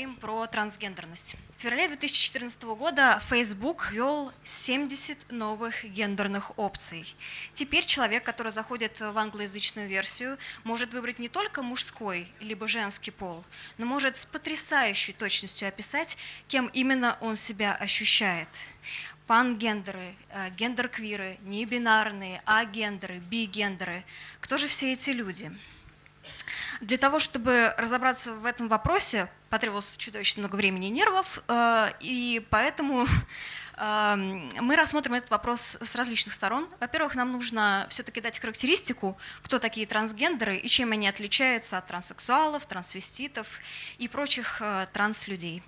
поговорим про трансгендерность. В феврале 2014 года Facebook ввел 70 новых гендерных опций. Теперь человек, который заходит в англоязычную версию, может выбрать не только мужской либо женский пол, но может с потрясающей точностью описать, кем именно он себя ощущает пангендеры, э, гендер-квиры, небинарные, агендеры, бигендеры. Кто же все эти люди? Для того, чтобы разобраться в этом вопросе, потребовалось чудовищно много времени и нервов, э, и поэтому эм, мы рассмотрим этот вопрос с различных сторон. Во-первых, нам нужно все-таки дать характеристику, кто такие трансгендеры и чем они отличаются от транссексуалов, трансвеститов и прочих э, транслюдей.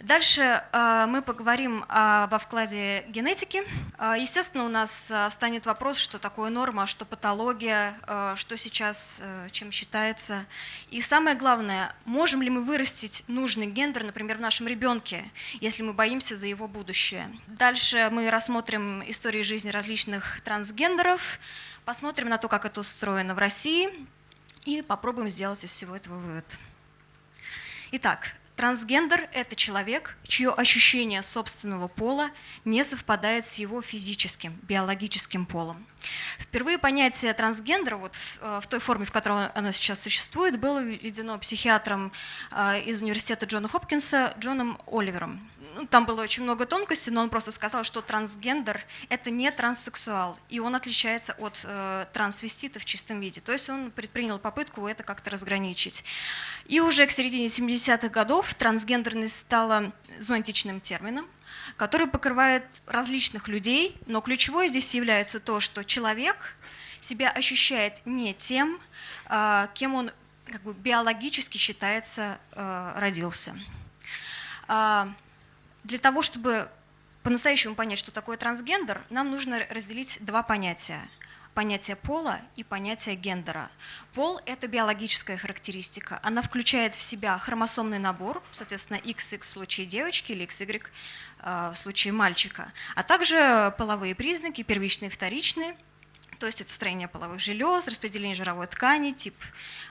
Дальше э, мы поговорим э, во вкладе генетики. Э, естественно, у нас встанет вопрос, что такое норма, что патология, что сейчас чем считается. И самое главное, можем ли мы вырастить нужный гендер, например, в нашем ребенке, если мы боимся за его будущее. Дальше мы рассмотрим истории жизни различных трансгендеров, посмотрим на то, как это устроено в России, и попробуем сделать из всего этого вывод. Итак, Трансгендер – это человек, чье ощущение собственного пола не совпадает с его физическим, биологическим полом. Впервые понятие трансгендера вот в, э, в той форме, в которой оно сейчас существует, было введено психиатром э, из университета Джона Хопкинса Джоном Оливером. Ну, там было очень много тонкостей, но он просто сказал, что трансгендер – это не транссексуал, и он отличается от э, трансвестита в чистом виде. То есть он предпринял попытку это как-то разграничить. И уже к середине 70-х годов трансгендерность стала зонтичным термином, который покрывает различных людей, но ключевое здесь является то, что человек себя ощущает не тем, э, кем он как бы биологически считается э, родился. А, для того, чтобы по-настоящему понять, что такое трансгендер, нам нужно разделить два понятия. Понятие пола и понятие гендера. Пол – это биологическая характеристика. Она включает в себя хромосомный набор, соответственно, XX в случае девочки или XY э, в случае мальчика, а также половые признаки, первичные и вторичные – то есть это строение половых желез, распределение жировой ткани, тип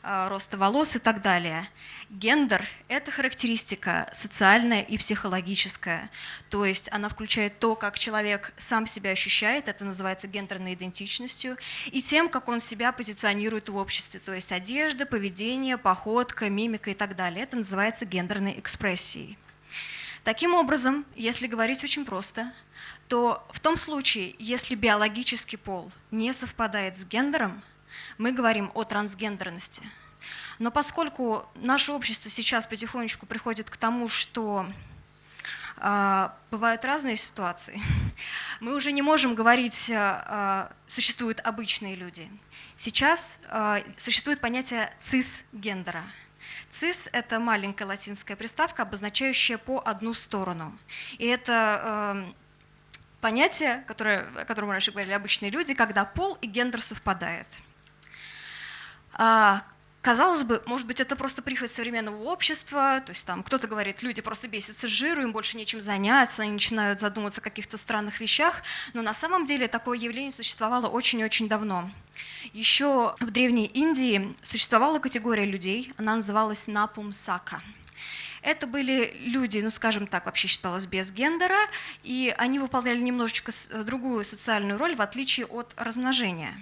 э, роста волос и так далее. Гендер – это характеристика социальная и психологическая, то есть она включает то, как человек сам себя ощущает, это называется гендерной идентичностью, и тем, как он себя позиционирует в обществе, то есть одежда, поведение, походка, мимика и так далее. Это называется гендерной экспрессией. Таким образом, если говорить очень просто, то в том случае, если биологический пол не совпадает с гендером, мы говорим о трансгендерности. Но поскольку наше общество сейчас потихонечку приходит к тому, что э, бывают разные ситуации, мы уже не можем говорить, э, существуют обычные люди. Сейчас э, существует понятие цисгендера. Цис – это маленькая латинская приставка, обозначающая по одну сторону. И это э, понятие, которое, о котором раньше говорили обычные люди, когда пол и гендер совпадает. Казалось бы, может быть, это просто прихоть современного общества, то есть там кто-то говорит, люди просто бесятся жиру, им больше нечем заняться, они начинают задумываться о каких-то странных вещах, но на самом деле такое явление существовало очень-очень давно. Еще в Древней Индии существовала категория людей, она называлась напумсака. Это были люди, ну скажем так, вообще считалось без гендера, и они выполняли немножечко э, другую социальную роль, в отличие от размножения.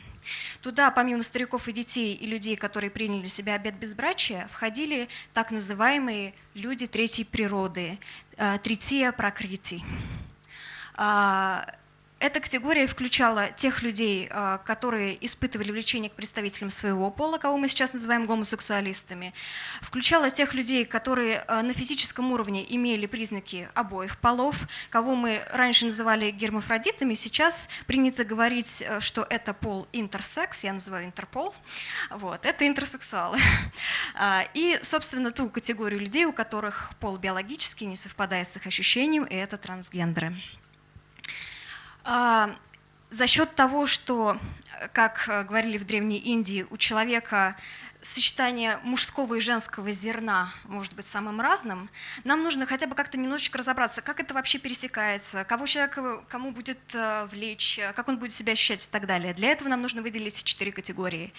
Туда, помимо стариков и детей и людей, которые приняли себя обет безбрачия, входили так называемые люди третьей природы, э, третия прокрити. А, эта категория включала тех людей, а, которые испытывали влечение к представителям своего пола, кого мы сейчас называем гомосексуалистами, включала тех людей, которые а, на физическом уровне имели признаки обоих полов, кого мы раньше называли гермафродитами, сейчас принято говорить, э, что это пол интерсекс, я называю интерпол, вот, это интерсексуалы. А, и, собственно, ту категорию людей, у которых пол биологически не совпадает с их ощущением, и это трансгендеры. А, за счет того, что, как говорили в Древней Индии, у человека сочетание мужского и женского зерна может быть самым разным, нам нужно хотя бы как-то немножечко разобраться, как это вообще пересекается, кого человек кому будет э, влечь, как он будет себя ощущать и так далее. Для этого нам нужно выделить четыре категории.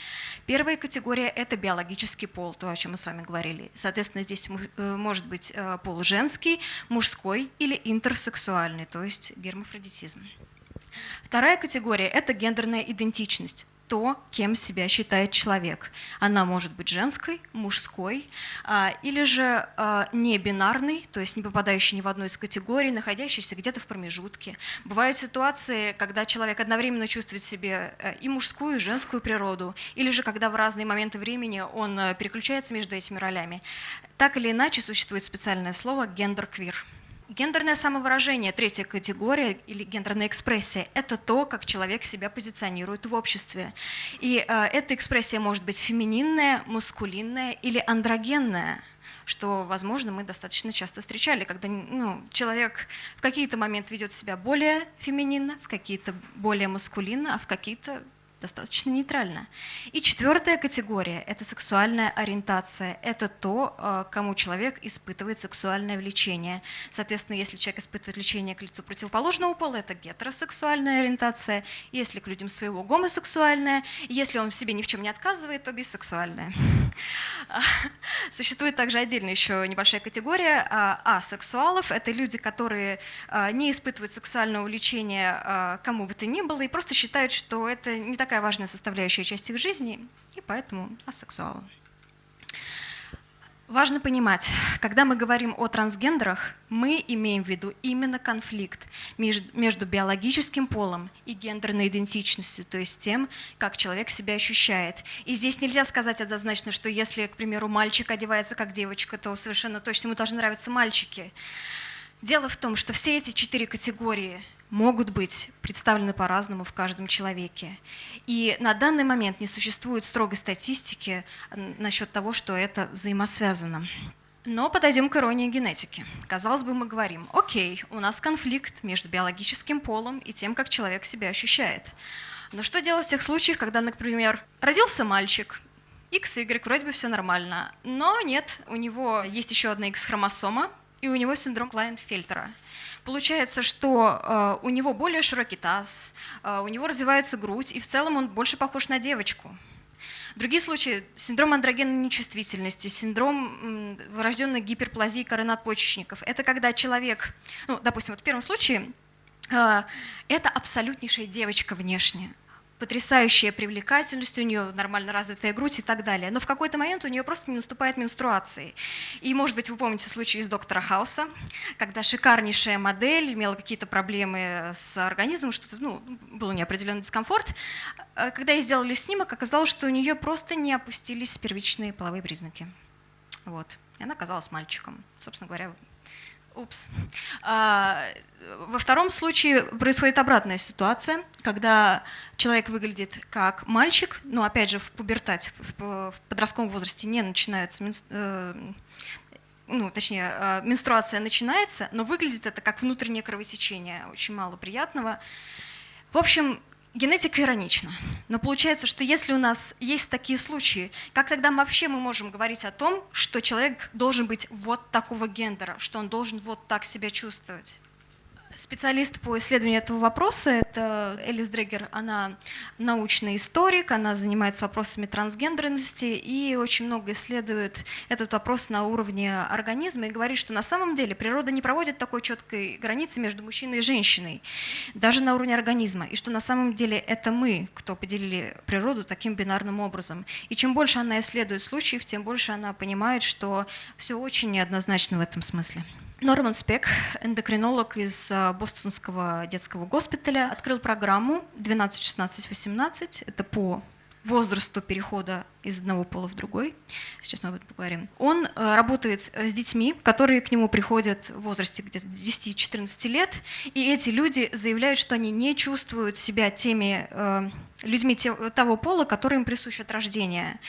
Первая категория — это биологический пол, то, о чем мы с вами говорили. Соответственно, здесь э, может быть э, пол женский, мужской или интерсексуальный, то есть гермафродитизм. Вторая категория — это гендерная идентичность то, кем себя считает человек. Она может быть женской, мужской, а, или же а, не бинарной, то есть не попадающей ни в одну из категорий, находящейся где-то в промежутке. Бывают ситуации, когда человек одновременно чувствует себе э, и мужскую, и женскую природу, или же когда в разные моменты времени он э, переключается между этими ролями. Так или иначе существует специальное слово «гендер-квир». Гендерное самовыражение, третья категория или гендерная экспрессия – это то, как человек себя позиционирует в обществе. И э, эта экспрессия может быть фемининная, мускулинная или андрогенная что, возможно, мы достаточно часто встречали, когда ну, человек в какие-то моменты ведет себя более фемининно, в какие-то более мускулинно, а в какие-то достаточно нейтрально. И четвертая категория – это сексуальная ориентация. Это то, э, кому человек испытывает сексуальное влечение. Соответственно, если человек испытывает влечение к лицу противоположного пола, это гетеросексуальная ориентация. Если к людям своего – гомосексуальная. Если он в себе ни в чем не отказывает, то бисексуальная. Существует также отдельно еще небольшая категория а, асексуалов. Это люди, которые а, не испытывают сексуального влечения кому бы то ни было и просто считают, что это не такая важная составляющая часть их жизни, и поэтому асексуалы. Важно понимать, когда мы говорим о трансгендерах, мы имеем в виду именно конфликт между биологическим полом и гендерной идентичностью, то есть тем, как человек себя ощущает. И здесь нельзя сказать однозначно, что если, к примеру, мальчик одевается как девочка, то совершенно точно ему должны нравиться мальчики. Дело в том, что все эти четыре категории могут быть представлены по-разному в каждом человеке. И на данный момент не существует строгой статистики насчет того, что это взаимосвязано. Но подойдем к иронии генетики. Казалось бы, мы говорим, окей, у нас конфликт между биологическим полом и тем, как человек себя ощущает. Но что делать в тех случаях, когда, например, родился мальчик, X, Y, вроде бы все нормально, но нет, у него есть еще одна X-хромосома, и у него синдром Клайнфельтера. Получается, что э, у него более широкий таз, э, у него развивается грудь, и в целом он больше похож на девочку. Другие случаи – синдром андрогенной нечувствительности, синдром врожденной гиперплазии коры надпочечников. Это когда человек, ну, допустим, вот в первом случае, э, это абсолютнейшая девочка внешне потрясающая привлекательность, у нее нормально развитая грудь и так далее. Но в какой-то момент у нее просто не наступает менструации. И, может быть, вы помните случай из доктора Хауса, когда шикарнейшая модель имела какие-то проблемы с организмом, что-то, ну, был неопределенный дискомфорт. Э, когда ей сделали снимок, оказалось, что у нее просто не опустились первичные половые признаки. Вот. И она оказалась мальчиком. Собственно говоря, Упс. Во втором случае происходит обратная ситуация, когда человек выглядит как мальчик, но опять же в пубертате, в подростковом возрасте не начинается, э, ну, точнее, э, менструация начинается, но выглядит это как внутреннее кровотечение, очень мало приятного. В общем, Генетика иронична, но получается, что если у нас есть такие случаи, как тогда вообще мы можем говорить о том, что человек должен быть вот такого гендера, что он должен вот так себя чувствовать? Специалист по исследованию этого вопроса – это Элис Дрегер. Она научный историк, она занимается вопросами трансгендерности и очень много исследует этот вопрос на уровне организма и говорит, что на самом деле природа не проводит такой четкой границы между мужчиной и женщиной, даже на уровне организма, и что на самом деле это мы, кто поделили природу таким бинарным образом. И чем больше она исследует случаев, тем больше она понимает, что все очень неоднозначно в этом смысле. Норман Спек, эндокринолог из а, Бостонского детского госпиталя, открыл программу 12-16-18. Это по возрасту перехода из одного пола в другой. Сейчас мы об этом поговорим. Он э, работает с детьми, которые к нему приходят в возрасте где-то 10-14 лет, и эти люди заявляют, что они не чувствуют себя теми э, людьми того пола, который им присущ от рождения.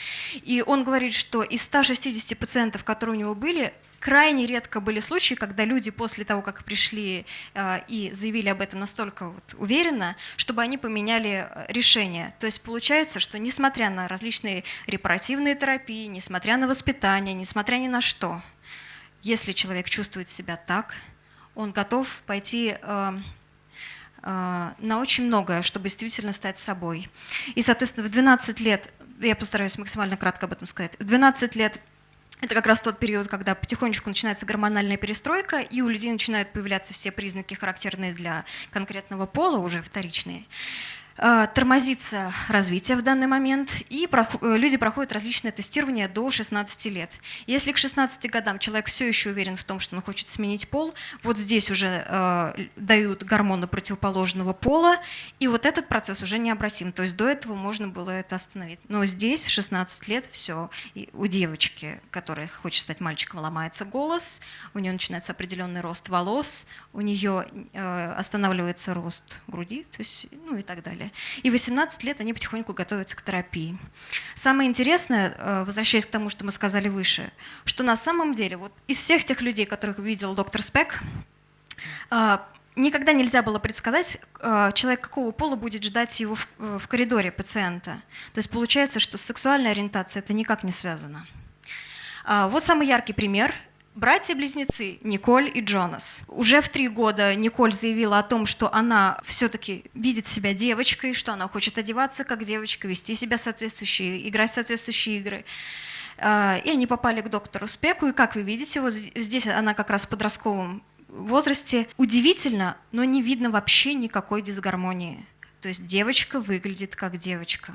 И он говорит, что из 160 пациентов, которые у него были, Крайне редко были случаи, когда люди после того, как пришли э, и заявили об этом настолько вот уверенно, чтобы они поменяли э, решение. То есть получается, что несмотря на различные репаративные терапии, несмотря на воспитание, несмотря ни на что, если человек чувствует себя так, он готов пойти э, на очень многое, чтобы действительно стать собой. И, соответственно, в 12 лет, я постараюсь максимально кратко об этом сказать, в 12 лет это как раз тот период, когда потихонечку начинается гормональная перестройка, и у людей начинают появляться все признаки, характерные для конкретного пола, уже вторичные. Э, тормозится развитие в данный момент, и э, люди проходят различные тестирования до 16 лет. Если к 16 годам человек все еще уверен в том, что он хочет сменить пол, вот здесь уже э, дают гормоны противоположного пола, и вот этот процесс уже необратим. То есть до этого можно было это остановить. Но здесь в 16 лет все. И у девочки, которая хочет стать мальчиком, ломается голос, у нее начинается определенный рост волос, у нее э, останавливается рост груди, то есть, ну и так далее далее. И 18 лет они потихоньку готовятся к терапии. Самое интересное, э, возвращаясь к тому, что мы сказали выше, что на самом деле вот из всех тех людей, которых видел доктор Спек, э, никогда нельзя было предсказать, э, человек какого пола будет ждать его в коридоре пациента. То есть получается, что с сексуальной ориентацией это никак не связано. Вот самый яркий пример Братья-близнецы Николь и Джонас. Уже в три года Николь заявила о том, что она все-таки видит себя девочкой, что она хочет одеваться как девочка, вести себя соответствующие, играть соответствующие игры. А, и они попали к доктору Спеку, и как вы видите, вот здесь она как раз в подростковом возрасте. Удивительно, но не видно вообще никакой дисгармонии. То есть девочка выглядит как девочка.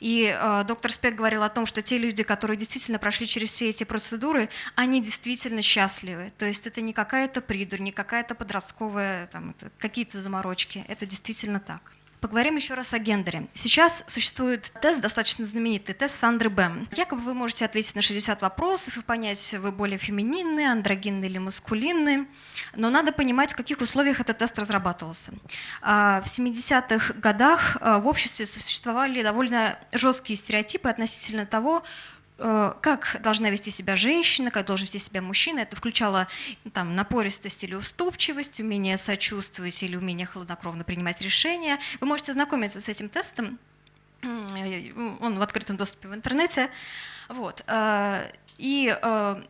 И э, доктор Спек говорил о том, что те люди, которые действительно прошли через все эти процедуры, они действительно счастливы. То есть это не какая-то придурь, не какая-то подростковая, какие-то заморочки. Это действительно так. Поговорим еще раз о гендере. Сейчас существует тест, достаточно знаменитый, тест Сандры Бэм. Якобы вы можете ответить на 60 вопросов и понять, вы более фемининны, андрогинны или маскулинны. Но надо понимать, в каких условиях этот тест разрабатывался. А, в 70-х годах а, в обществе существовали довольно жесткие стереотипы относительно того, как должна вести себя женщина, как должен вести себя мужчина. Это включало там, напористость или уступчивость, умение сочувствовать или умение хладнокровно принимать решения. Вы можете знакомиться с этим тестом, он в открытом доступе в интернете. Вот. Э, и э,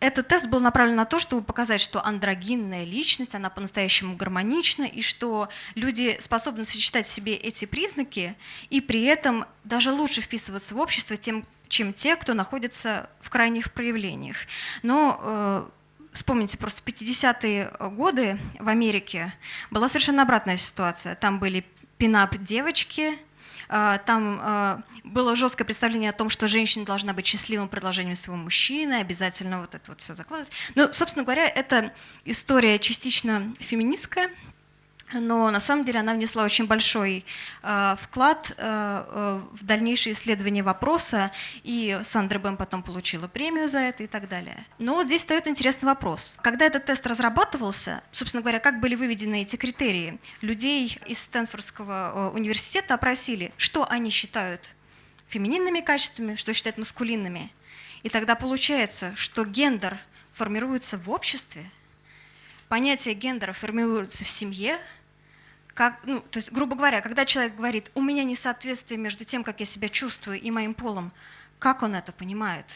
этот тест был направлен на то, чтобы показать, что андрогинная личность, она по-настоящему гармонична, и что люди способны сочетать в себе эти признаки, и при этом даже лучше вписываться в общество, тем чем те, кто находится в крайних проявлениях. Но э, вспомните, просто в 50-е годы в Америке была совершенно обратная ситуация. Там были пинап девочки, э, там э, было жесткое представление о том, что женщина должна быть счастливым продолжением своего мужчины, обязательно вот это вот все закладывать. Ну, собственно говоря, это история частично феминистская, но на самом деле она внесла очень большой э, вклад э, э, в дальнейшее исследование вопроса, и Сандра Бэм потом получила премию за это и так далее. Но вот здесь встает интересный вопрос. Когда этот тест разрабатывался, собственно говоря, как были выведены эти критерии? Людей из Стэнфордского э, университета опросили, что они считают фемининными качествами, что считают маскулинными. И тогда получается, что гендер формируется в обществе, понятие гендера формируется в семье, как, ну, то есть, грубо говоря, когда человек говорит, у меня несоответствие между тем, как я себя чувствую, и моим полом, как он это понимает?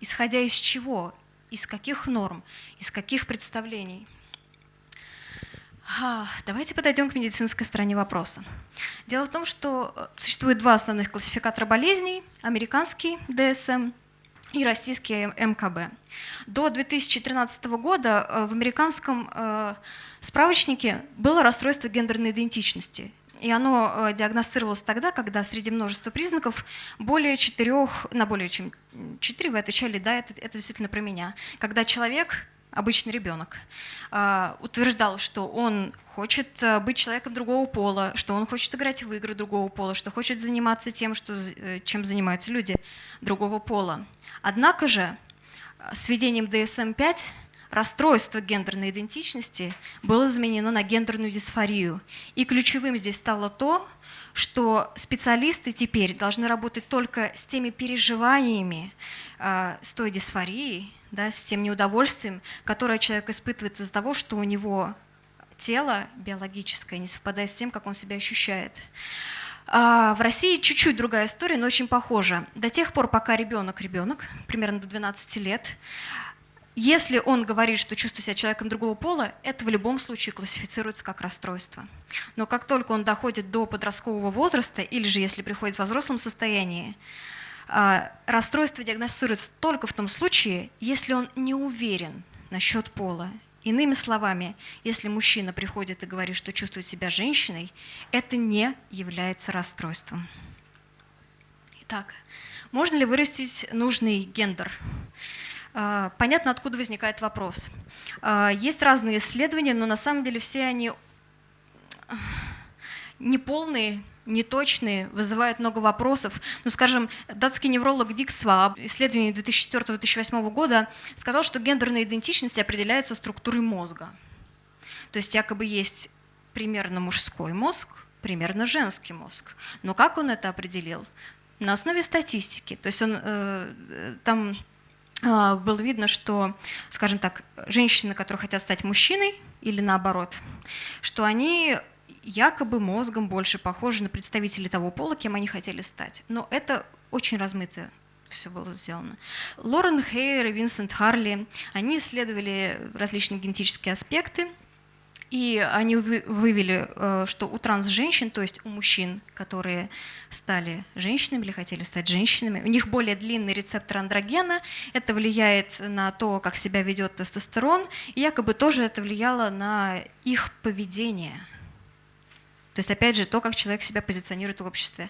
Исходя из чего? Из каких норм? Из каких представлений? Давайте подойдем к медицинской стороне вопроса. Дело в том, что э, существует два основных классификатора болезней. Американский DSM и российский МКБ. До 2013 года э, в американском э, справочнике было расстройство гендерной идентичности. И оно э, диагностировалось тогда, когда среди множества признаков более четырех, на более чем четыре вы отвечали, да, это, это действительно про меня. Когда человек, обычный ребенок, утверждал, что он хочет быть человеком другого пола, что он хочет играть в игры другого пола, что хочет заниматься тем, что, чем занимаются люди другого пола. Однако же с введением DSM-5 расстройство гендерной идентичности было заменено на гендерную дисфорию. И ключевым здесь стало то, что специалисты теперь должны работать только с теми переживаниями, э, с той дисфорией, да, с тем неудовольствием, которое человек испытывает из-за того, что у него тело биологическое не совпадает с тем, как он себя ощущает. А в России чуть-чуть другая история, но очень похожа. До тех пор, пока ребенок ребенок, примерно до 12 лет, если он говорит, что чувствует себя человеком другого пола, это в любом случае классифицируется как расстройство. Но как только он доходит до подросткового возраста, или же если приходит в взрослом состоянии, а, расстройство диагностируется только в том случае, если он не уверен насчет пола. Иными словами, если мужчина приходит и говорит, что чувствует себя женщиной, это не является расстройством. Итак, можно ли вырастить нужный гендер? А, понятно, откуда возникает вопрос. А, есть разные исследования, но на самом деле все они неполные, неточные, вызывают много вопросов. Ну, скажем, датский невролог Дик Сваб, исследование 2004-2008 года, сказал, что гендерная идентичность определяется структурой мозга. То есть якобы есть примерно мужской мозг, примерно женский мозг. Но как он это определил? На основе статистики. То есть он э, э там э, было видно, что, скажем так, женщины, которые хотят стать мужчиной, или наоборот, что они якобы мозгом больше похожи на представителей того пола, кем они хотели стать. Но это очень размыто все было сделано. Лорен Хейер и Винсент Харли, они исследовали различные генетические аспекты, и они вывели, э, что у транс-женщин, то есть у мужчин, которые стали женщинами или хотели стать женщинами, у них более длинный рецептор андрогена, это влияет на то, как себя ведет тестостерон, и якобы тоже это влияло на их поведение – то есть, опять же, то, как человек себя позиционирует в обществе.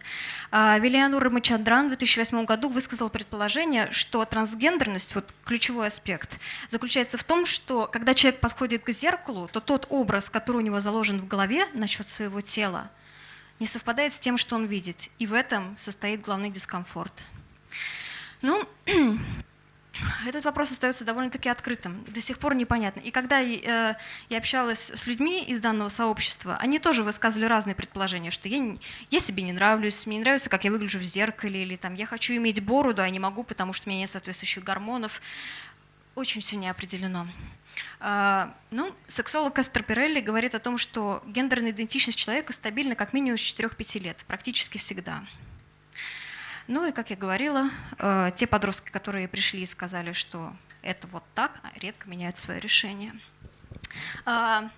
А, Вильянур Рамачандран в 2008 году высказал предположение, что трансгендерность, вот ключевой аспект, заключается в том, что когда человек подходит к зеркалу, то тот образ, который у него заложен в голове насчет своего тела, не совпадает с тем, что он видит. И в этом состоит главный дискомфорт. Ну, этот вопрос остается довольно-таки открытым, до сих пор непонятно. И когда э, я общалась с людьми из данного сообщества, они тоже высказывали разные предположения, что я, я себе не нравлюсь, мне не нравится, как я выгляжу в зеркале, или там, я хочу иметь бороду, а не могу, потому что у меня нет соответствующих гормонов. Очень все не определено. А, ну, сексолог Кастер Пирелли говорит о том, что гендерная идентичность человека стабильна как минимум с 4-5 лет, практически всегда. Ну и, как я говорила, э, те подростки, которые пришли и сказали, что это вот так, редко меняют свое решение. А,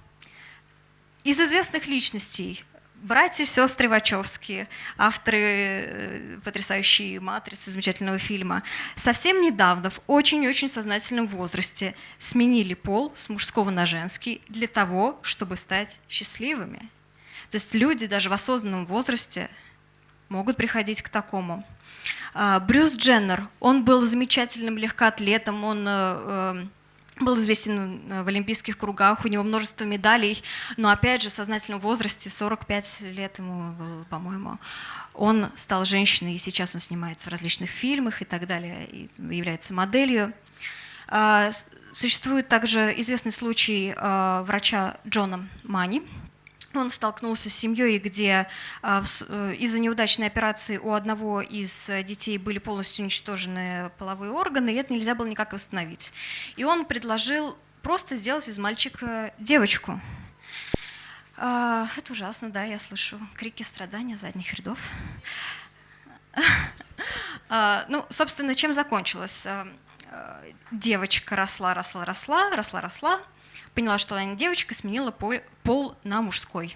из известных личностей братья и сестры Вачовские, авторы э, потрясающей «Матрицы», замечательного фильма, совсем недавно, в очень-очень сознательном возрасте, сменили пол с мужского на женский для того, чтобы стать счастливыми. То есть люди даже в осознанном возрасте могут приходить к такому. А, Брюс Дженнер, он был замечательным легкоатлетом, он э, э, был известен в олимпийских кругах, у него множество медалей, но опять же в сознательном возрасте, 45 лет ему было, по-моему, он стал женщиной, и сейчас он снимается в различных фильмах и так далее, и является моделью. А, существует также известный случай э, врача Джона Мани, он столкнулся с семьей, где а, э, из-за неудачной операции у одного из детей были полностью уничтожены половые органы, и это нельзя было никак восстановить. И он предложил просто сделать из мальчика девочку. А, это ужасно, да, я слышу крики страдания задних рядов. А, ну, собственно, чем закончилось? Девочка росла, росла, росла, росла, росла, поняла, что она не девочка, сменила пол, на мужской.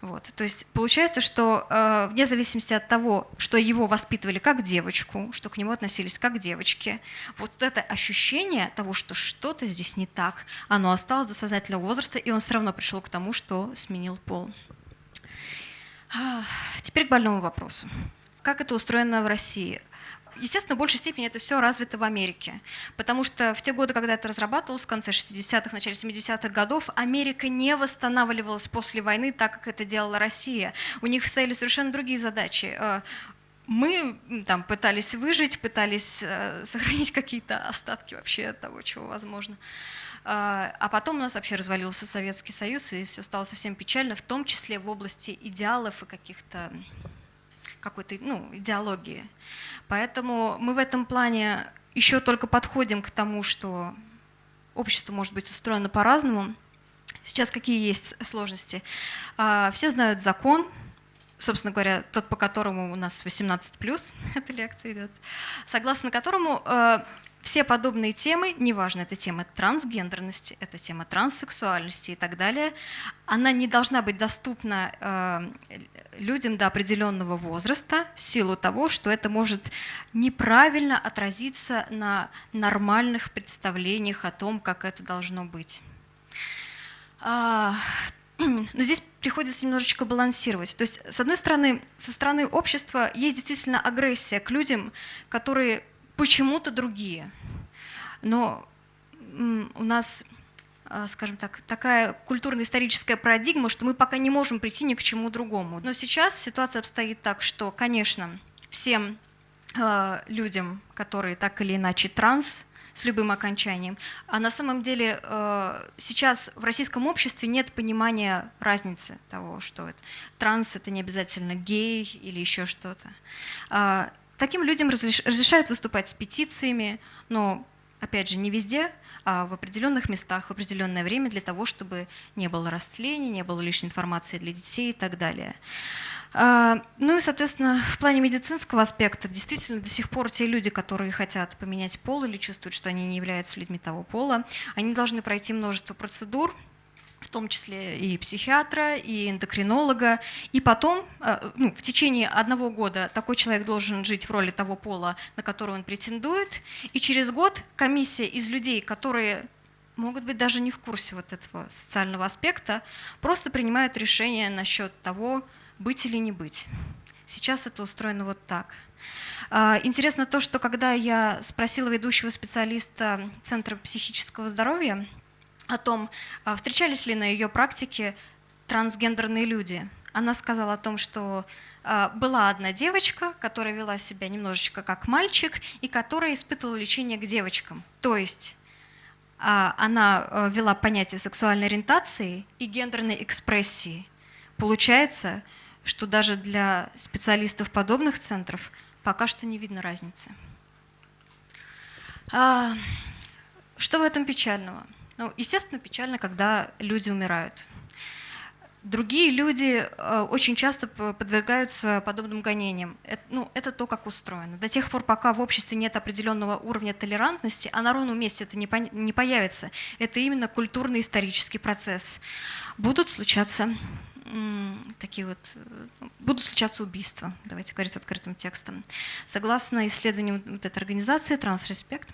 Вот. То есть получается, что э, вне зависимости от того, что его воспитывали как девочку, что к нему относились как к девочке, вот это ощущение того, что что-то здесь не так, оно осталось до сознательного возраста, и он все равно пришел к тому, что сменил пол. Теперь к больному вопросу. Как это устроено в России? Естественно, в большей степени это все развито в Америке, потому что в те годы, когда это разрабатывалось, в конце 60-х, начале 70-х годов, Америка не восстанавливалась после войны так, как это делала Россия. У них стояли совершенно другие задачи. Э, мы там пытались выжить, пытались э, сохранить какие-то остатки вообще того, чего возможно. А, а потом у нас вообще развалился Советский Союз, и все стало совсем печально, в том числе в области идеалов и каких-то какой-то ну, идеологии. Поэтому мы в этом плане еще только подходим к тому, что общество может быть устроено по-разному. Сейчас какие есть сложности? А, все знают закон, собственно говоря, тот, по которому у нас 18+, эта лекция идет, согласно которому э, все подобные темы, неважно, это тема трансгендерности, это тема транссексуальности и так далее, она не должна быть доступна э, людям до определенного возраста в силу того, что это может неправильно отразиться на нормальных представлениях о том, как это должно быть. А, но здесь приходится немножечко балансировать. То есть, с одной стороны, со стороны общества есть действительно агрессия к людям, которые почему-то другие. Но у нас, а, скажем так, такая культурно-историческая парадигма, что мы пока не можем прийти ни к чему другому. Но сейчас ситуация обстоит так, что, конечно, всем а, людям, которые так или иначе транс, с любым окончанием. А на самом деле э, сейчас в российском обществе нет понимания разницы того, что это. транс — это не обязательно гей или еще что-то. Таким людям разрешают выступать с петициями, но опять же, не везде, а в определенных местах, в определенное время для того, чтобы не было растления, не было лишней информации для детей и так далее. А, ну и, соответственно, в плане медицинского аспекта действительно до сих пор те люди, которые хотят поменять пол или чувствуют, что они не являются людьми того пола, они должны пройти множество процедур, в том числе и психиатра, и эндокринолога. И потом, а, ну, в течение одного года такой человек должен жить в роли того пола, на который он претендует. И через год комиссия из людей, которые могут быть даже не в курсе вот этого социального аспекта, просто принимают решение насчет того, быть или не быть. Сейчас это устроено вот так. А, интересно то, что когда я спросила ведущего специалиста Центра психического здоровья о том, а, встречались ли на ее практике трансгендерные люди, она сказала о том, что а, была одна девочка, которая вела себя немножечко как мальчик и которая испытывала лечение к девочкам. То есть она вела понятие сексуальной ориентации и гендерной экспрессии. Получается, что даже для специалистов подобных центров пока что не видно разницы. А, что в этом печального? Ну, естественно, печально, когда люди умирают. Другие люди э, очень часто подвергаются подобным гонениям. Это, ну, это то, как устроено. До тех пор, пока в обществе нет определенного уровня толерантности, а на ровном месте это не, по, не появится. Это именно культурно-исторический процесс. Будут случаться такие вот, э, будут случаться убийства, давайте говорить открытым текстом. Согласно исследованию вот этой организации «Трансреспект»,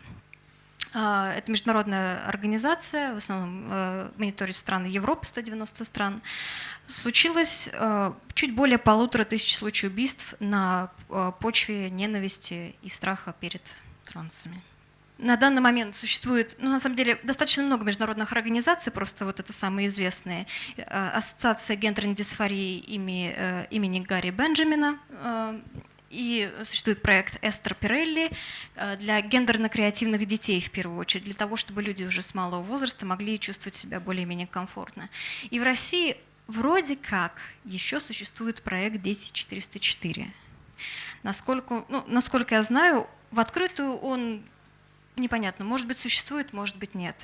это международная организация, в основном э, мониторит страны Европы, 190 стран. Случилось э, чуть более полутора тысяч случаев убийств на почве ненависти и страха перед трансами. На данный момент существует, ну, на самом деле, достаточно много международных организаций, просто вот это самые известные. Э, Ассоциация гендерной дисфории имени, э, имени Гарри Бенджамина, э, и существует проект Эстер Пирелли для гендерно-креативных детей в первую очередь, для того, чтобы люди уже с малого возраста могли чувствовать себя более-менее комфортно. И в России вроде как еще существует проект «Дети 404». Насколько, ну, насколько я знаю, в открытую он Непонятно, может быть, существует, может быть, нет.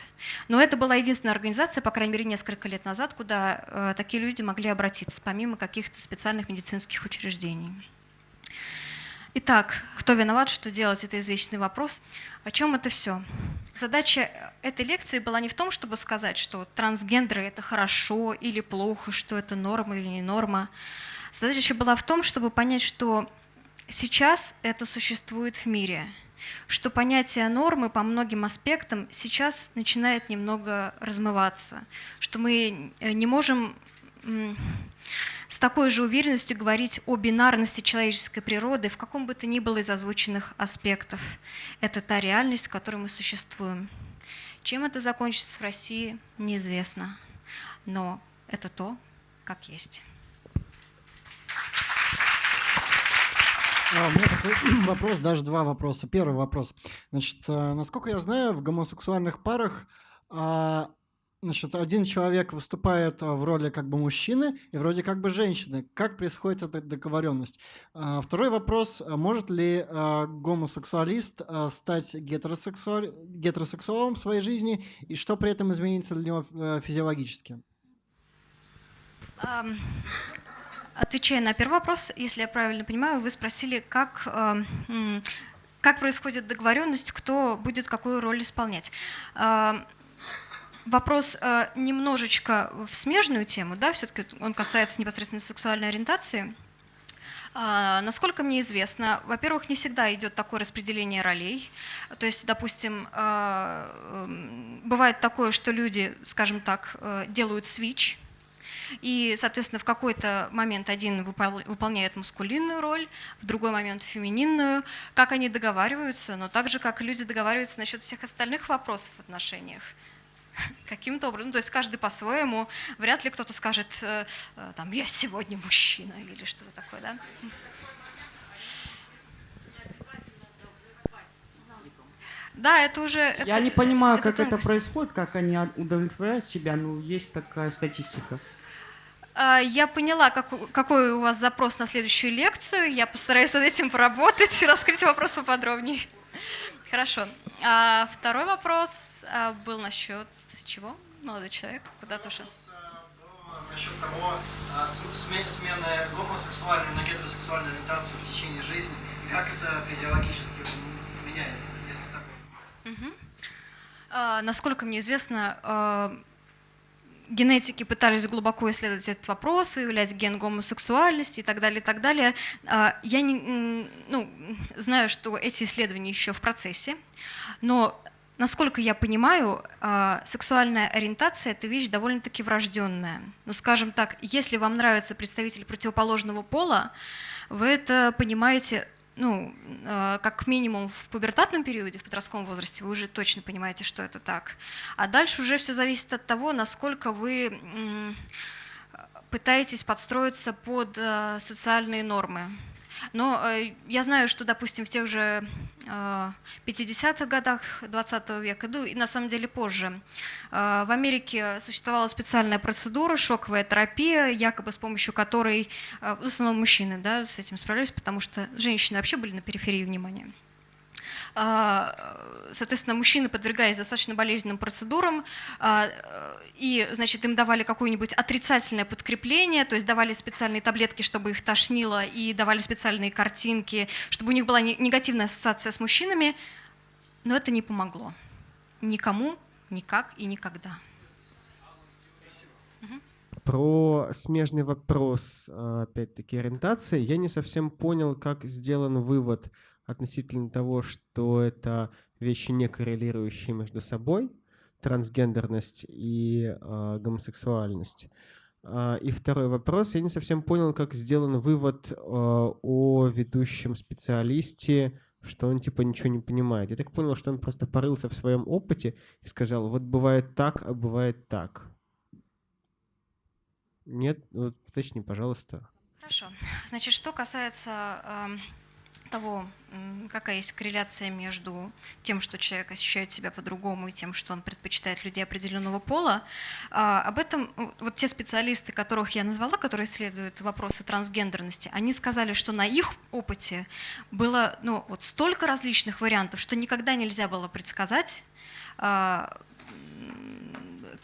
Но это была единственная организация, по крайней мере, несколько лет назад, куда э, такие люди могли обратиться, помимо каких-то специальных медицинских учреждений. Итак, кто виноват, что делать, это извечный вопрос. О чем это все? Задача этой лекции была не в том, чтобы сказать, что трансгендеры — это хорошо или плохо, что это норма или не норма. Задача была в том, чтобы понять, что сейчас это существует в мире — что понятие нормы по многим аспектам сейчас начинает немного размываться, что мы э, не можем с такой же уверенностью говорить о бинарности человеческой природы в каком бы то ни было из озвученных аспектов. Это та реальность, в которой мы существуем. Чем это закончится в России, неизвестно. Но это то, как есть. А, у меня такой вопрос, даже два вопроса. Первый вопрос. Значит, э, насколько я знаю, в гомосексуальных парах а, значит, один человек выступает в роли как бы мужчины и вроде как бы женщины. Как происходит эта договоренность? А, второй вопрос. Может ли а, гомосексуалист а, стать гетеросексуаль... гетеросексуалом в своей жизни и что при этом изменится для него э, физиологически? Отвечая на первый вопрос, если я правильно понимаю, вы спросили, как, как происходит договоренность, кто будет какую роль исполнять. Э, вопрос э, немножечко в смежную тему, да, все-таки он касается непосредственно сексуальной ориентации. Насколько мне известно, во-первых, не всегда идет такое распределение ролей. То есть, допустим, бывает такое, что люди, скажем так, делают свич, и, соответственно, в какой-то момент один выполняет мускулинную роль, в другой момент фемининную. Как они договариваются, но так же, как люди договариваются насчет всех остальных вопросов в отношениях каким-то образом, ну, то есть каждый по-своему, вряд ли кто-то скажет, э, э, там, я сегодня мужчина или что-то такое, да? Да, это уже... Я это, не понимаю, это как тонкость. это происходит, как они удовлетворяют себя, но есть такая статистика. А, я поняла, какой у вас запрос на следующую лекцию. Я постараюсь над этим поработать и раскрыть вопрос поподробнее. Хорошо. А второй вопрос а, был насчет чего? Молодой человек, куда-то ушел. Насчет того, смены гомосексуальной на гетеросексуальную ориентацию в течение жизни, как это физиологически меняется, если такое? Угу. А, насколько мне известно, генетики пытались глубоко исследовать этот вопрос, выявлять ген гомосексуальности и так далее, и так далее. А, я не, ну, знаю, что эти исследования еще в процессе, но насколько я понимаю, а, сексуальная ориентация – это вещь довольно-таки врожденная. Ну, скажем так, если вам нравится представитель противоположного пола, вы это понимаете ну, э, как минимум в пубертатном периоде, в подростковом возрасте, вы уже точно понимаете, что это так. А дальше уже все зависит от того, насколько вы пытаетесь подстроиться под э, социальные нормы. Но э, я знаю, что, допустим, в тех же 50-х э, годах 20 века, ну и на самом деле позже, э, в Америке существовала специальная процедура, шоковая терапия, якобы с помощью которой, в основном мужчины да, с этим справлялись, потому что женщины вообще были на периферии внимания. А, соответственно, мужчины подвергались достаточно болезненным процедурам, а, и, значит, им давали какое-нибудь отрицательное подкрепление, то есть давали специальные таблетки, чтобы их тошнило, и давали специальные картинки, чтобы у них была негативная ассоциация с мужчинами, но это не помогло. Никому, никак и никогда. Про смежный вопрос, опять-таки, ориентации, я не совсем понял, как сделан вывод относительно того, что это вещи не коррелирующие между собой, трансгендерность и э, гомосексуальность. Uh, и второй вопрос. Я не совсем понял, как сделан вывод uh, о ведущем специалисте, что он типа ничего не понимает. Я так понял, что он просто порылся в своем опыте и сказал, вот бывает так, а бывает так. Нет? Вот уточни, пожалуйста. Хорошо. Значит, что касается э, того, какая есть корреляция между тем, что человек ощущает себя по-другому, и тем, что он предпочитает людей определенного пола. А, об этом вот те специалисты, которых я назвала, которые исследуют вопросы трансгендерности, они сказали, что на их опыте было ну, вот столько различных вариантов, что никогда нельзя было предсказать, а,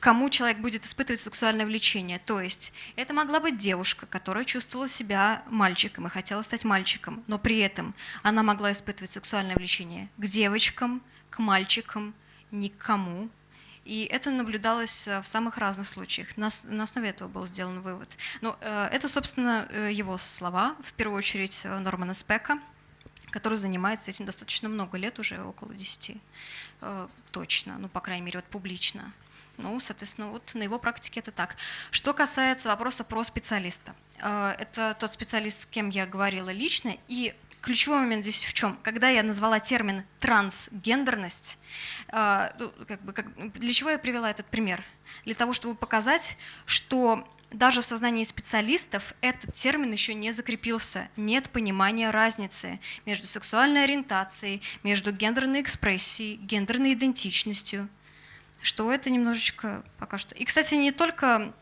кому человек будет испытывать сексуальное влечение. То есть это могла быть девушка, которая чувствовала себя мальчиком и хотела стать мальчиком, но при этом она могла испытывать сексуальное влечение к девочкам, к мальчикам, никому. И это наблюдалось э, в самых разных случаях. На, основе этого был сделан вывод. Но э, это, собственно, э, его слова, в первую очередь Нормана Спека, который занимается этим достаточно много лет, уже около 10 точно, ну, по крайней мере, вот публично. Ну, соответственно, вот на его практике это так. Что касается вопроса про специалиста. Э, это тот специалист, с кем я говорила лично, и ключевой момент здесь в чем? Когда я назвала термин трансгендерность, э, ну, как бы, как, для чего я привела этот пример? Для того, чтобы показать, что даже в сознании специалистов этот термин еще не закрепился. Нет понимания разницы между сексуальной ориентацией, между гендерной экспрессией, гендерной идентичностью. Что это немножечко пока что. И, кстати, не только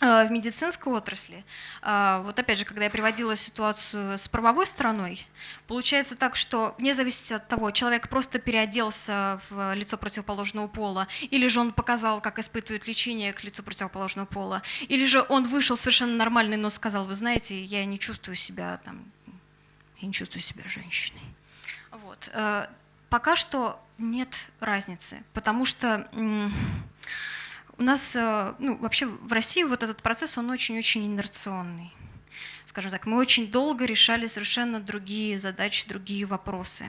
Э, в медицинской отрасли, э, вот опять же, когда я приводила ситуацию с правовой стороной, получается так, что вне зависимости от того, человек просто переоделся в лицо противоположного пола, или же он показал, как испытывает лечение к лицу противоположного пола, или же он вышел совершенно нормальный, но сказал, вы знаете, я не чувствую себя там, я не чувствую себя женщиной. Вот. Пока что нет разницы, потому что у нас, э, ну, вообще в России вот этот процесс, он очень-очень инерционный. Скажем так, мы очень долго решали совершенно другие задачи, другие вопросы.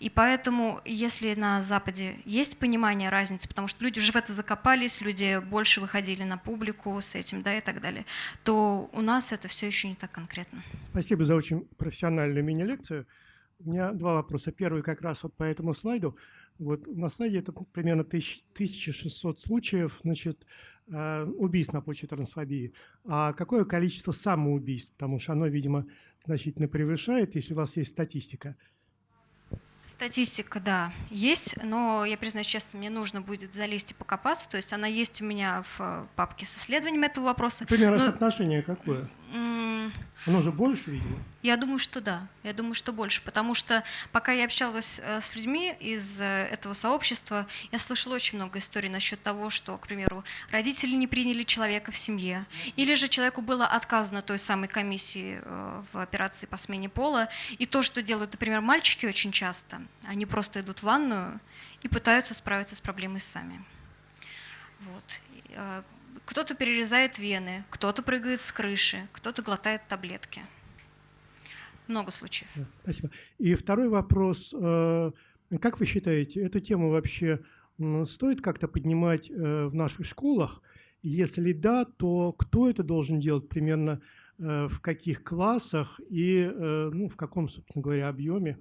И поэтому, если на Западе есть понимание разницы, потому что люди уже в это закопались, люди больше выходили на публику с этим, да, и так далее, то у нас это все еще не так конкретно. Спасибо за очень профессиональную мини-лекцию. У меня два вопроса. Первый как раз вот по этому слайду. Вот на слайде это примерно 1600 случаев значит, э, убийств на почве трансфобии. А какое количество самоубийств? Потому что оно, видимо, значительно превышает, если у вас есть статистика. Статистика, да, есть, но я признаюсь честно, мне нужно будет залезть и покопаться. То есть она есть у меня в папке с исследованием этого вопроса. Примерно но... соотношение какое? Оно же больше, видимо. Я думаю, что да. Я думаю, что больше. Потому что пока я общалась э, с людьми из э, этого сообщества, я слышала очень много историй насчет того, что, к примеру, родители не приняли человека в семье, или же человеку было отказано той самой комиссии э, в операции по смене пола. И то, что делают, например, мальчики очень часто, они просто идут в ванную и пытаются справиться с проблемой сами. Вот кто-то перерезает вены, кто-то прыгает с крыши, кто-то глотает таблетки. Много случаев. Спасибо. И второй вопрос. Э, как вы считаете, эту тему вообще стоит как-то поднимать э, в наших школах? Если да, то кто это должен делать примерно э, в каких классах и ну, в каком, собственно говоря, объеме?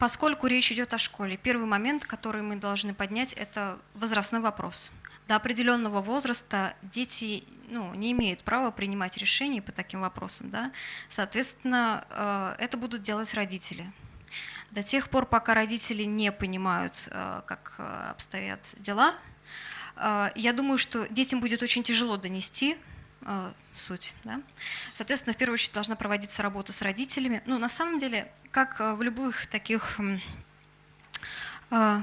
Поскольку речь идет о школе, первый момент, который мы должны поднять, это возрастной вопрос. До определенного возраста дети ну, не имеют права принимать решения по таким вопросам. Да? Соответственно, э, это будут делать родители. До тех пор, пока родители не понимают, э, как э, обстоят дела, я думаю, что детям будет очень тяжело донести суть. Да? Соответственно, в первую очередь должна проводиться работа с родителями. Ну, на самом деле, как э, в любых таких э,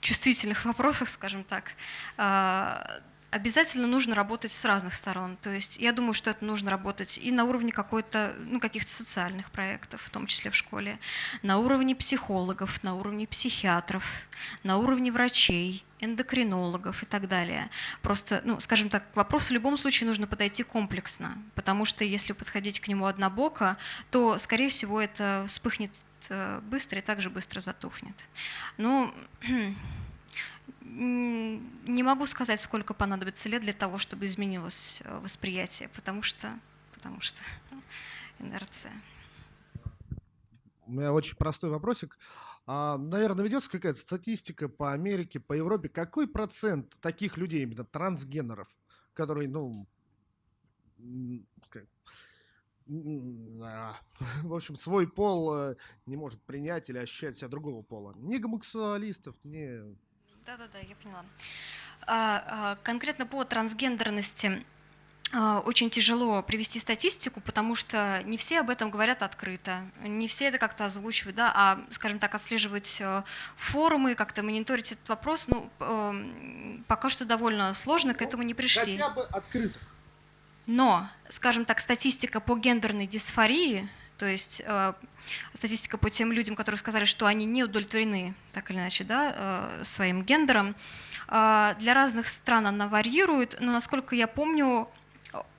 чувствительных вопросах, скажем так, э, обязательно нужно работать с разных сторон. То есть я думаю, что это нужно работать и на уровне какой-то, ну, каких-то социальных проектов, в том числе в школе, на уровне психологов, на уровне психиатров, на уровне врачей, эндокринологов и так далее. Просто, ну, скажем так, к вопросу в любом случае нужно подойти комплексно, потому что если подходить к нему однобоко, то, скорее всего, это вспыхнет э, быстро и также быстро затухнет. Ну, не могу сказать, сколько понадобится лет для того, чтобы изменилось э, восприятие, потому что, потому что инерция. У меня очень простой вопросик. А, наверное, ведется какая-то статистика по Америке, по Европе. Какой процент таких людей, именно трансгенеров, которые, ну, в общем, свой пол э, не может принять или ощущать себя другого пола. Ни гомосексуалистов, ни... Да-да-да, я поняла. А, а, конкретно по трансгендерности а, очень тяжело привести статистику, потому что не все об этом говорят открыто, не все это как-то озвучивают, да, а, скажем так, отслеживать э, форумы, как-то мониторить этот вопрос, ну, эм, пока что довольно сложно, к ну, этому не пришли. Хотя бы открыто. Но, скажем так, статистика по гендерной дисфории, то есть э, статистика по тем людям, которые сказали, что они не удовлетворены, так или иначе, да, э, своим гендером, э, для разных стран она варьирует, но, насколько я помню,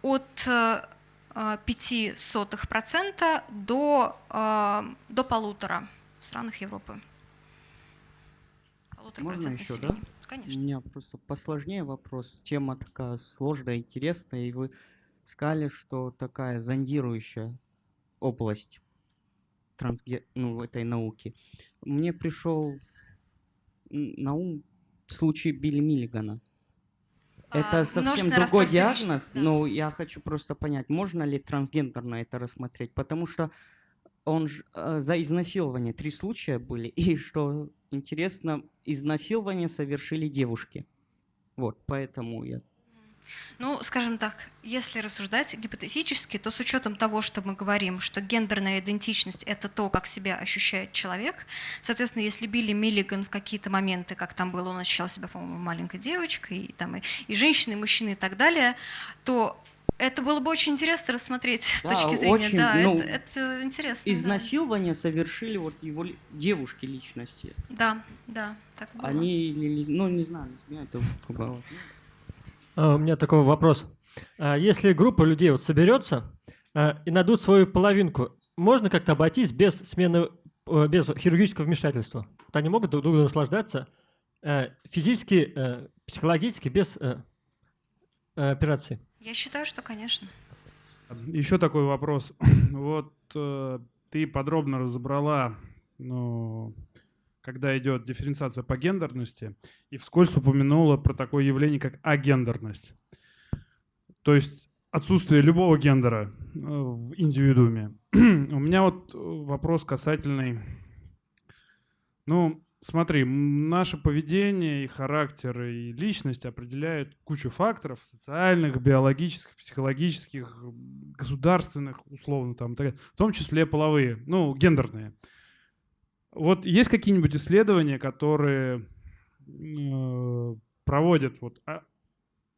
от 0,05% э, до, до полутора в странах Европы. Полутора Можно еще, да? Конечно. У меня просто посложнее вопрос. Тема такая сложная, интересная, и вы сказали, что такая зондирующая область трансге... ну, этой науки, мне пришел на ум случай Билли Миллигана. Это А, совсем множественное другой диагноз, да. но я хочу просто понять, можно ли трансгендерно это рассмотреть, потому что он ж, э, за изнасилование три случая были, и что интересно, изнасилование совершили девушки. Вот, поэтому я Ну, скажем так, если рассуждать гипотетически, то с учетом того, что мы говорим, что гендерная идентичность — это то, как себя ощущает человек, соответственно, если Билли Миллиган в какие-то моменты, как там было, он ощущал себя, по-моему, маленькой девочкой, и, там, и, и женщины, и мужчины и так далее, то это было бы очень интересно рассмотреть с Да, точки зрения, очень, да, ну, это, это интересно. да. изнасилование совершили вот его девушки личности. Да, да, так было. Они, ну не знаю, меня это пугало. А, У меня такой вопрос. А, Если группа людей вот соберется а, и найдут свою половинку, можно как-то обойтись без смены, э, без хирургического вмешательства? Вот они могут друг друга наслаждаться э, физически, э, психологически, без операции? Я считаю, что, конечно. Еще такой вопрос. Вот ты подробно разобрала, ну, когда идет дифференциация по гендерности, и вскользь упомянула про такое явление, как агендерность. То есть отсутствие любого гендера э, в индивидууме. У меня вот э, вопрос касательный... Ну, смотри, наше поведение и характер, и личность определяют кучу факторов социальных, биологических, психологических, государственных, условно, там, в том числе половые, ну, гендерные. Вот есть какие-нибудь исследования, которые э, проводят вот а,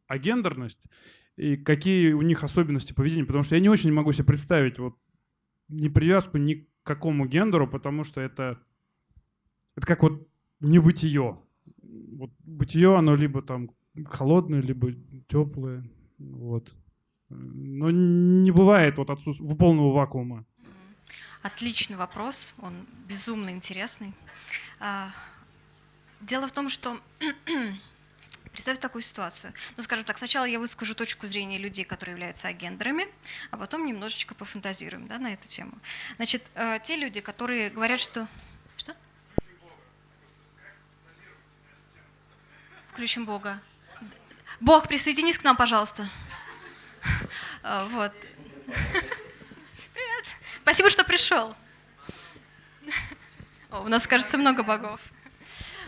агендерность и какие у них особенности поведения? Потому что я не очень могу себе представить вот не привязку ни к какому гендеру, потому что это это как вот небытие. Вот бытие, оно либо там холодное, либо теплое. Вот. Но не бывает вот отсутствия полного вакуума. Отличный вопрос, он безумно интересный. А, Дело в том, что представь такую ситуацию. Ну, скажем так, сначала я выскажу точку зрения людей, которые являются агендерами, а потом немножечко пофантазируем да, на эту тему. Значит, э, те люди, которые говорят, что... Что? Включим Бога. Бог, присоединись к нам, пожалуйста. А, Вот. Спасибо, что пришел. О, у нас, кажется, много богов.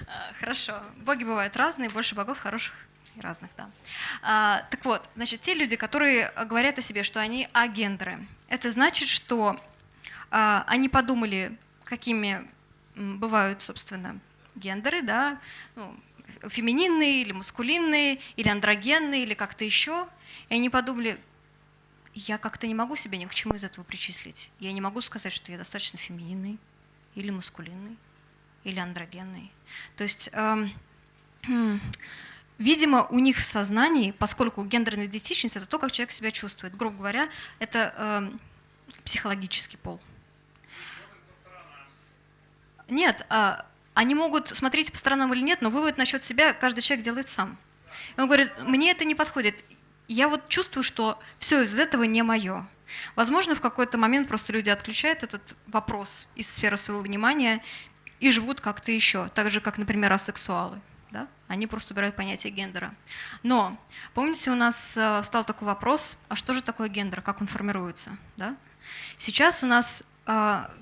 А, Хорошо. Боги бывают разные, больше богов хороших и разных, да. А, так вот, значит, те люди, которые говорят о себе, что они агендеры, это значит, что а, они подумали, какими бывают, собственно, гендеры, да, ну, фемининные или мускулинные, или андрогенные, или как-то еще, и они подумали, я как-то не могу себя ни к чему из этого причислить. Я не могу сказать, что я достаточно фемининный, или мускулинный, или андрогенный. То есть, эм, видимо, у них в сознании, поскольку гендерная идентичность это то, как человек себя чувствует, грубо говоря, это эм, психологический пол. Нет, а, они могут смотреть по сторонам или нет, но вывод насчет себя каждый человек делает сам. Он говорит, мне это не подходит. Я вот чувствую, что все из этого не мое. Возможно, в какой-то момент просто люди отключают этот вопрос из сферы своего внимания и живут как-то еще, так же, как, например, асексуалы. Да? Они просто убирают понятие гендера. Но помните, у нас э, встал такой вопрос, а что же такое гендер, как он формируется? Да? Сейчас у нас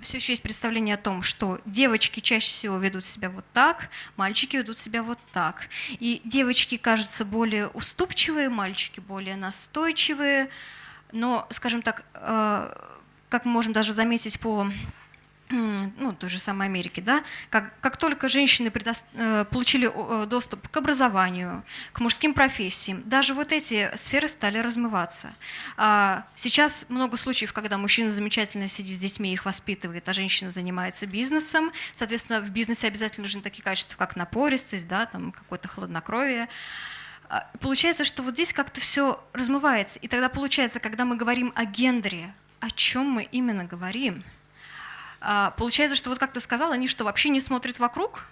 все еще есть представление о том, что девочки чаще всего ведут себя вот так, мальчики ведут себя вот так. И девочки кажутся более уступчивые, мальчики более настойчивые. Но, скажем так, э, как мы можем даже заметить по ну, той же самой Америке, да, как, как только женщины предос- э, получили э, доступ к образованию, к мужским профессиям, даже вот эти сферы стали размываться. А Сейчас много случаев, когда мужчина замечательно сидит с детьми, их воспитывает, а женщина занимается бизнесом. Соответственно, в бизнесе обязательно нужны такие качества, как напористость, да, там какое-то хладнокровие. А, Получается, что вот здесь как-то все размывается. И тогда получается, когда мы говорим о гендере, о чем мы именно говорим? А, Получается, что вот как ты сказал, они что, вообще не смотрят вокруг?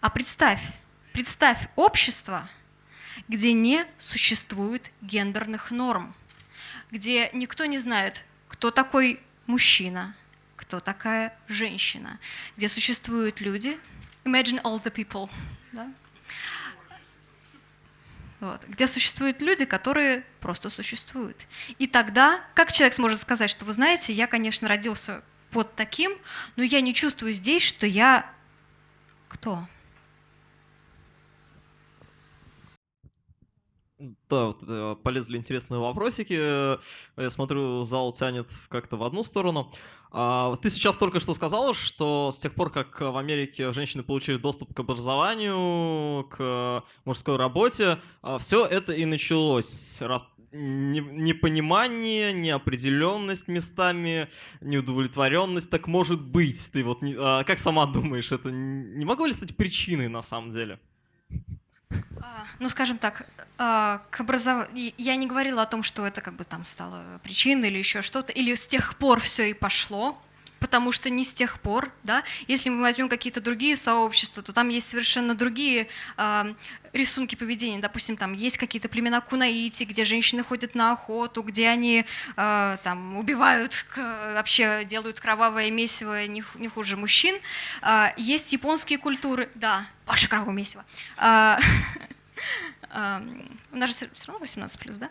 А представь, представь общество, где не существует гендерных норм, где никто не знает, кто такой мужчина, кто такая женщина, где существуют люди, imagine all the people, да? вот, где существуют люди, которые просто существуют. И тогда, как человек сможет сказать, что вы знаете, я, конечно, родился под таким, но я не чувствую здесь, что я кто? Да, вот, э, полезли интересные вопросики. Я смотрю, зал тянет как-то в одну сторону. А, ты сейчас только что сказала, что с тех пор, как в Америке женщины получили доступ к образованию, к мужской работе, а, все это и началось. Раз непонимание, неопределенность местами, неудовлетворенность, так может быть. Ты вот а, как сама думаешь, это не могло ли стать причиной на самом деле? А, ну, скажем так, а, к образов... я не говорила о том, что это как бы там стало причиной или еще что-то, или с тех пор все и пошло, потому что не с тех пор, да, если мы возьмем какие-то другие сообщества, то там есть совершенно другие э, рисунки поведения. Допустим, там есть какие-то племена кунаити, где женщины ходят на охоту, где они э, там убивают, вообще делают кровавое месиво не, не хуже мужчин. Э, есть японские культуры, да, ваше кровавое месиво. Э, у нас же все равно 18 плюс, да?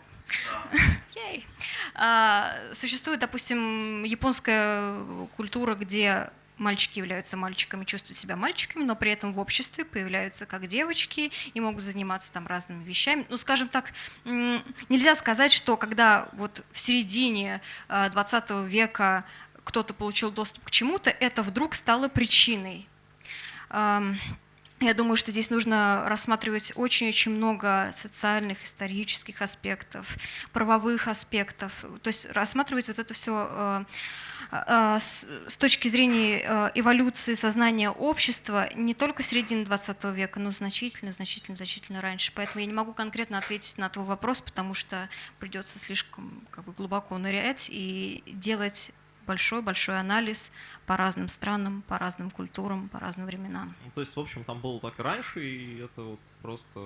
Ей. А, существует, допустим, японская культура, где мальчики являются мальчиками, чувствуют себя мальчиками, но при этом в обществе появляются как девочки и могут заниматься там разными вещами. Ну, скажем так, нельзя сказать, что когда вот в середине 20 а, века кто-то получил доступ к чему-то, это вдруг стало причиной. Я думаю, что здесь нужно рассматривать очень-очень много социальных, исторических аспектов, правовых аспектов, то есть рассматривать вот это все э, э, с точки зрения э, эволюции сознания общества не только середины 20 века, но значительно, значительно, значительно раньше. Поэтому я не могу конкретно ответить на твой вопрос, потому что придется слишком как бы, глубоко нырять и делать большой-большой анализ по разным странам, по разным культурам, по разным временам. Ну, то есть, в общем, там было так и раньше, и это вот просто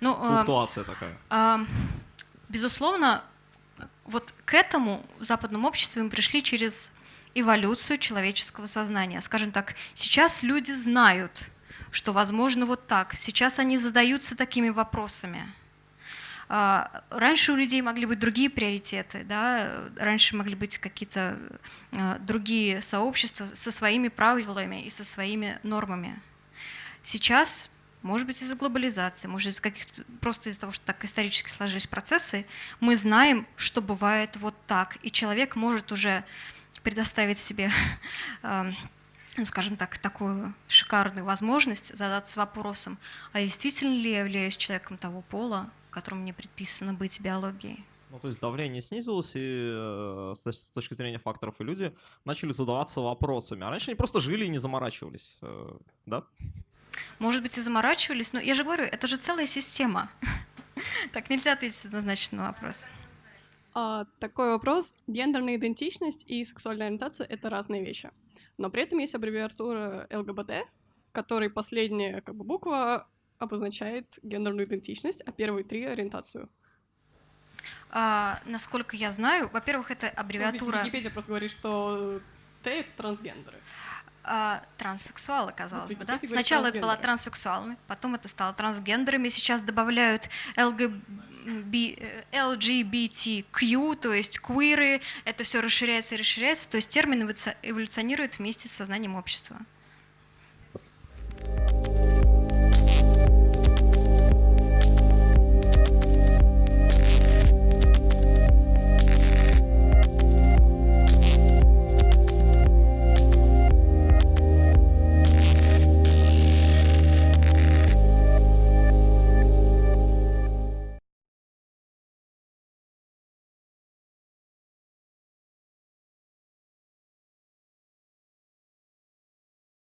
ну, флуктуация э, такая. Э, безусловно, вот к этому в западном обществе мы пришли через эволюцию человеческого сознания. Скажем так, сейчас люди знают, что возможно вот так. Сейчас они задаются такими вопросами. А, раньше у людей могли быть другие приоритеты, да? раньше могли быть какие-то а, другие сообщества со своими правилами и со своими нормами. Сейчас, может быть, из-за глобализации, может, из-за каких-то, просто из-за того, что так исторически сложились процессы, мы знаем, что бывает вот так, и человек может уже предоставить себе а, ну, скажем так, такую шикарную возможность задаться вопросом, а действительно ли я являюсь человеком того пола, которому мне предписано быть биологией. Ну, то есть давление снизилось, и э, с, точки зрения факторов, и люди начали задаваться вопросами. А раньше они просто жили и не заморачивались, э, да? Может быть, и заморачивались, но я же говорю, это же целая система. Так нельзя ответить однозначно на вопрос. А, такой вопрос. Гендерная идентичность и сексуальная ориентация — это разные вещи. Но при этом есть аббревиатура ЛГБТ, которой последняя как бы, буква обозначает гендерную идентичность, а первые три — ориентацию. А, насколько я знаю, во-первых, это аббревиатура... Ну, Википедия просто говорит, что Т — это трансгендеры. А, транссексуалы, казалось вот, бы, да? Сначала это было транссексуалами, потом это стало трансгендерами, сейчас добавляют ЛГБ... LGBTQ, то есть квиры, это все расширяется и расширяется, то есть термин эволюционирует вместе с сознанием общества.